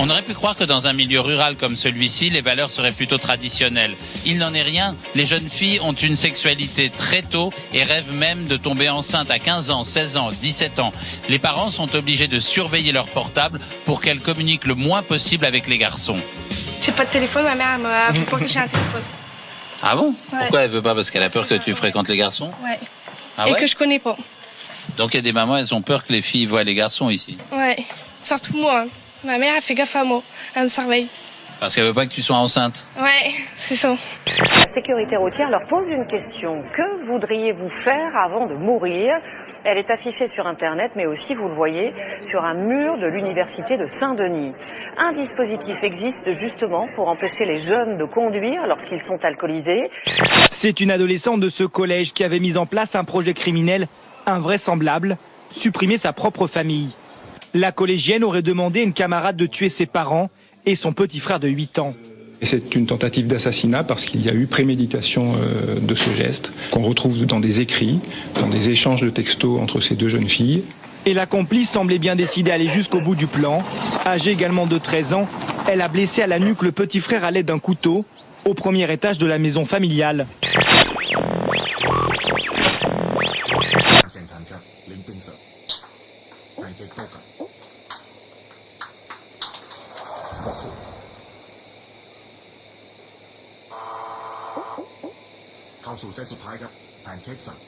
On aurait pu croire que dans un milieu rural comme celui-ci, les valeurs seraient plutôt traditionnelles. Il n'en est rien. Les jeunes filles ont une sexualité très tôt et rêvent même de tomber enceinte à 15 ans, 16 ans, 17 ans. Les parents sont obligés de surveiller leur portable pour qu'elles communiquent le moins possible avec les garçons. J'ai pas de téléphone, ma mère me fait pas que j'ai un téléphone. Ah bon? Ouais. Pourquoi elle veut pas? Parce qu'elle a peur que tu fréquentes les garçons? Ouais. Ah Et ouais? que je connais pas. Donc il y a des mamans, elles ont peur que les filles voient les garçons ici? Ouais. Surtout moi. Ma mère elle fait gaffe à moi. Elle me surveille. Parce qu'elle veut pas que tu sois enceinte. Ouais, c'est ça. La sécurité routière leur pose une question. Que voudriez-vous faire avant de mourir? Elle est affichée sur Internet, mais aussi, vous le voyez, sur un mur de l'université de Saint-Denis. Un dispositif existe justement pour empêcher les jeunes de conduire lorsqu'ils sont alcoolisés. C'est une adolescente de ce collège qui avait mis en place un projet criminel invraisemblable, supprimer sa propre famille. La collégienne aurait demandé à une camarade de tuer ses parents et son petit frère de 8 ans. C'est une tentative d'assassinat parce qu'il y a eu préméditation euh, de ce geste qu'on retrouve dans des écrits, dans des échanges de textos entre ces deux jeunes filles. Et la complice semblait bien décidée à aller jusqu'au bout du plan. Âgée également de 13 ans, elle a blessé à la nuque le petit frère à l'aide d'un couteau au premier étage de la maison familiale. 感节奏感。เข้าสู่เส้นสุดท้ายครับแพนเค้กสั่ง